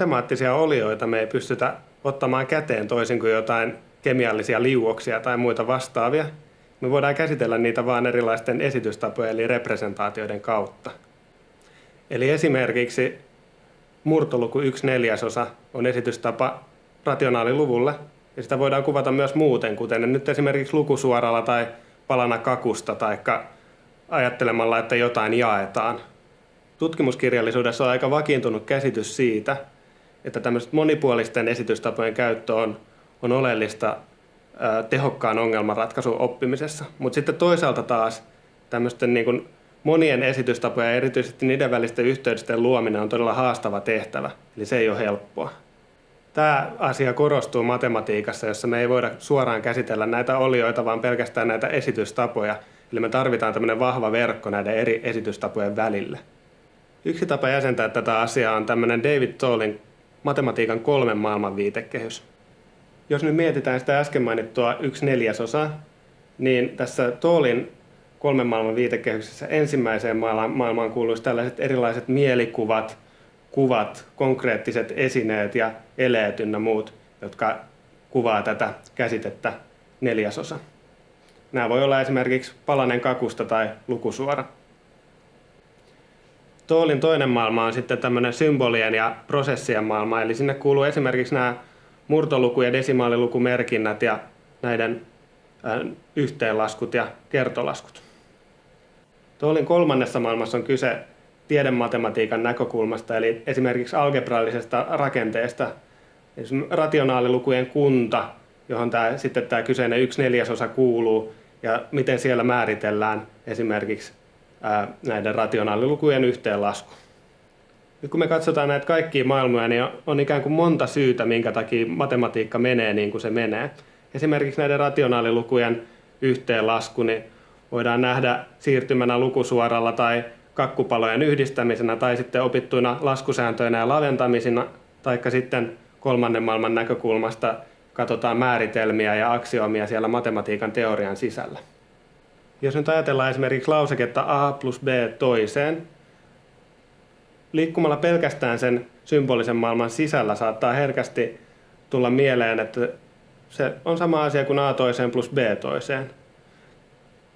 Matemaattisia olioita me ei pystytä ottamaan käteen toisin kuin jotain kemiallisia liuoksia tai muita vastaavia. Me voidaan käsitellä niitä vain erilaisten esitystapojen eli representaatioiden kautta. Eli esimerkiksi murtoluku 1 neljäsosa on esitystapa rationaaliluvulle, ja sitä voidaan kuvata myös muuten, kuten nyt esimerkiksi lukusuoralla tai palana kakusta tai ajattelemalla, että jotain jaetaan. Tutkimuskirjallisuudessa on aika vakiintunut käsitys siitä, että tämmöisten monipuolisten esitystapojen käyttö on, on oleellista tehokkaan ongelmanratkaisun oppimisessa. Mutta sitten toisaalta taas tämmöisten niin monien esitystapojen ja erityisesti niiden välisten yhteydesten luominen on todella haastava tehtävä, eli se ei ole helppoa. Tämä asia korostuu matematiikassa, jossa me ei voida suoraan käsitellä näitä olioita, vaan pelkästään näitä esitystapoja. Eli me tarvitaan tämmöinen vahva verkko näiden eri esitystapojen välille. Yksi tapa jäsentää tätä asiaa on tämmöinen David Tollin matematiikan kolmen maailman viitekehys. Jos nyt mietitään sitä äsken mainittua yksi neljäsosa, niin tässä Tollin kolmen maailman viitekehyksessä ensimmäiseen maailmaan kuuluisi tällaiset erilaiset mielikuvat, kuvat, konkreettiset esineet ja eleet ynnä muut, jotka kuvaa tätä käsitettä neljäsosa. Nämä voi olla esimerkiksi palanen kakusta tai lukusuora. Toolin toinen maailma on sitten tämmöinen symbolien ja prosessien maailma, eli sinne kuuluu esimerkiksi nämä murtoluku- ja desimaalilukumerkinnät ja näiden yhteenlaskut ja kertolaskut. Toolin kolmannessa maailmassa on kyse tiedematematiikan näkökulmasta, eli esimerkiksi algebraillisesta rakenteesta, rationaalilukujen kunta, johon tämä, sitten tämä kyseinen yksi neljäsosa kuuluu, ja miten siellä määritellään esimerkiksi näiden rationaalilukujen yhteenlasku. Nyt kun me katsotaan näitä kaikkia maailmoja, niin on ikään kuin monta syytä, minkä takia matematiikka menee niin kuin se menee. Esimerkiksi näiden rationaalilukujen yhteenlasku niin voidaan nähdä siirtymänä lukusuoralla tai kakkupalojen yhdistämisenä tai sitten opittuina laskusääntöinä ja laventamisina, taikka sitten kolmannen maailman näkökulmasta katsotaan määritelmiä ja aksioomia siellä matematiikan teorian sisällä. Jos nyt ajatellaan esimerkiksi lauseketta a plus b toiseen, liikkumalla pelkästään sen symbolisen maailman sisällä saattaa herkästi tulla mieleen, että se on sama asia kuin a toiseen plus b toiseen.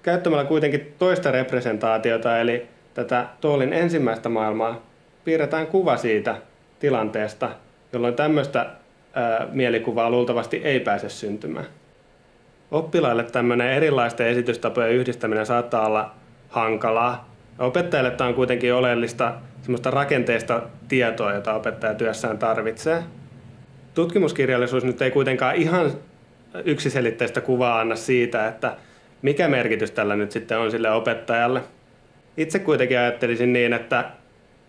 Käyttämällä kuitenkin toista representaatiota, eli tätä Toolin ensimmäistä maailmaa, piirretään kuva siitä tilanteesta, jolloin tämmöistä mielikuvaa luultavasti ei pääse syntymään. Oppilaille tämmöinen erilaisten esitystapojen yhdistäminen saattaa olla hankalaa. Opettajille tämä on kuitenkin oleellista semmoista rakenteista tietoa, jota opettaja työssään tarvitsee. Tutkimuskirjallisuus nyt ei kuitenkaan ihan yksiselitteistä kuvaa anna siitä, että mikä merkitys tällä nyt sitten on sille opettajalle. Itse kuitenkin ajattelisin niin, että,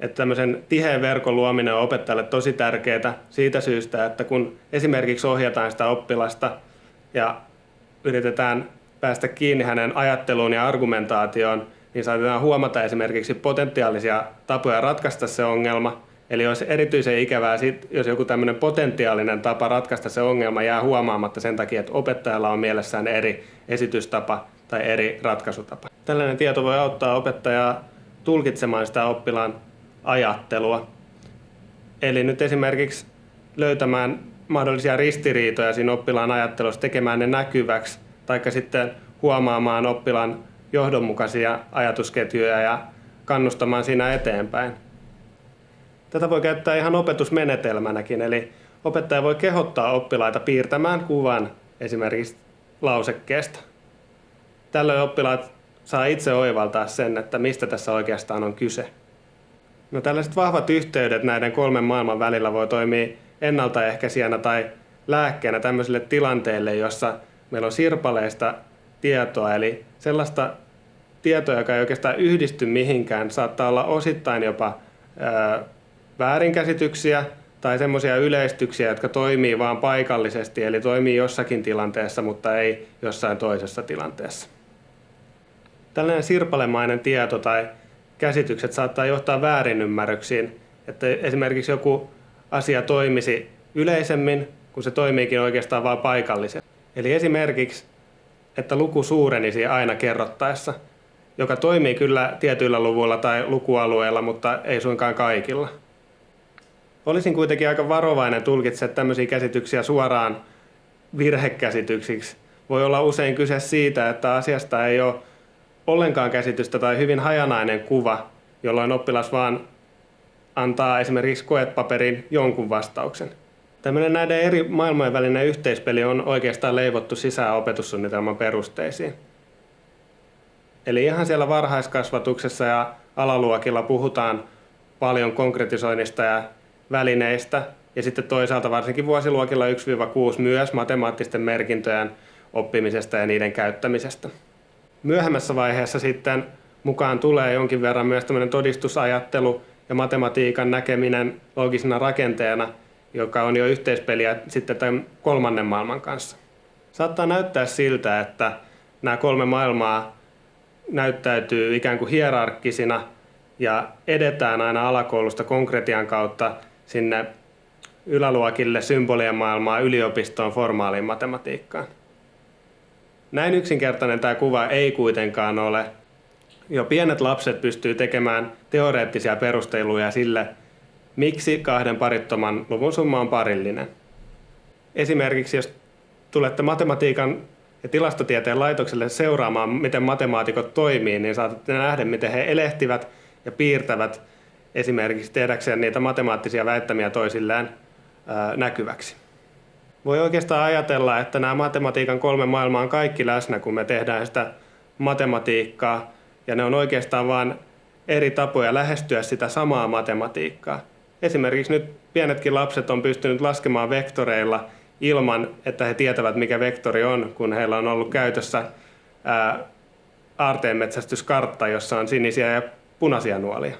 että tämmöisen tiheän verkon luominen on opettajalle tosi tärkeää siitä syystä, että kun esimerkiksi ohjataan sitä oppilasta ja yritetään päästä kiinni hänen ajatteluun ja argumentaatioon, niin saatetaan huomata esimerkiksi potentiaalisia tapoja ratkaista se ongelma. Eli olisi erityisen ikävää, jos joku tämmöinen potentiaalinen tapa ratkaista se ongelma jää huomaamatta sen takia, että opettajalla on mielessään eri esitystapa tai eri ratkaisutapa. Tällainen tieto voi auttaa opettajaa tulkitsemaan sitä oppilaan ajattelua. Eli nyt esimerkiksi löytämään mahdollisia ristiriitoja siinä oppilaan ajattelussa, tekemään ne näkyväksi, tai sitten huomaamaan oppilaan johdonmukaisia ajatusketjuja ja kannustamaan siinä eteenpäin. Tätä voi käyttää ihan opetusmenetelmänäkin, eli opettaja voi kehottaa oppilaita piirtämään kuvan esimerkiksi lausekkeesta. Tällöin oppilaat saa itse oivaltaa sen, että mistä tässä oikeastaan on kyse. No tällaiset vahvat yhteydet näiden kolmen maailman välillä voi toimia ennaltaehkäisijänä tai lääkkeenä tämmöisille tilanteille, jossa meillä on sirpaleista tietoa, eli sellaista tietoa, joka ei oikeastaan yhdisty mihinkään, saattaa olla osittain jopa ää, väärinkäsityksiä tai semmoisia yleistyksiä, jotka toimii vain paikallisesti, eli toimii jossakin tilanteessa, mutta ei jossain toisessa tilanteessa. Tällainen sirpalemainen tieto tai käsitykset saattaa johtaa väärinymmärryksiin, että esimerkiksi joku asia toimisi yleisemmin, kun se toimiikin oikeastaan vain paikallisesti. Eli esimerkiksi, että luku suurenisi aina kerrottaessa, joka toimii kyllä tietyillä luvuilla tai lukualueilla, mutta ei suinkaan kaikilla. Olisin kuitenkin aika varovainen tulkitse tämmöisiä käsityksiä suoraan virhekäsityksiksi. Voi olla usein kyse siitä, että asiasta ei ole ollenkaan käsitystä tai hyvin hajanainen kuva, jolloin oppilas vaan antaa esimerkiksi koepaperin jonkun vastauksen. Tämmöinen näiden eri maailmojen välinen yhteispeli on oikeastaan leivottu sisään opetussuunnitelman perusteisiin. Eli ihan siellä varhaiskasvatuksessa ja alaluokilla puhutaan paljon konkretisoinnista ja välineistä, ja sitten toisaalta varsinkin vuosiluokilla 1-6 myös matemaattisten merkintöjen oppimisesta ja niiden käyttämisestä. Myöhemmässä vaiheessa sitten mukaan tulee jonkin verran myös todistusajattelu ja matematiikan näkeminen logisena rakenteena, joka on jo yhteispeliä sitten tämän kolmannen maailman kanssa. Saattaa näyttää siltä, että nämä kolme maailmaa näyttäytyy ikään kuin hierarkkisina ja edetään aina alakoulusta konkretian kautta sinne yläluokille symbolien maailmaa, yliopistoon, formaaliin matematiikkaan. Näin yksinkertainen tämä kuva ei kuitenkaan ole. Jo pienet lapset pystyy tekemään teoreettisia perusteluja sille, miksi kahden parittoman luvun summa on parillinen. Esimerkiksi jos tulette matematiikan ja tilastotieteen laitokselle seuraamaan, miten matemaatikot toimii, niin saatatte nähdä, miten he elehtivät ja piirtävät esimerkiksi tehdäkseen niitä matemaattisia väittämiä toisilleen näkyväksi. Voi oikeastaan ajatella, että nämä matematiikan kolme maailmaa on kaikki läsnä, kun me tehdään sitä matematiikkaa, ja ne on oikeastaan vain eri tapoja lähestyä sitä samaa matematiikkaa. Esimerkiksi nyt pienetkin lapset on pystynyt laskemaan vektoreilla ilman, että he tietävät, mikä vektori on, kun heillä on ollut käytössä aarteenmetsästyskartta, jossa on sinisiä ja punaisia nuolia.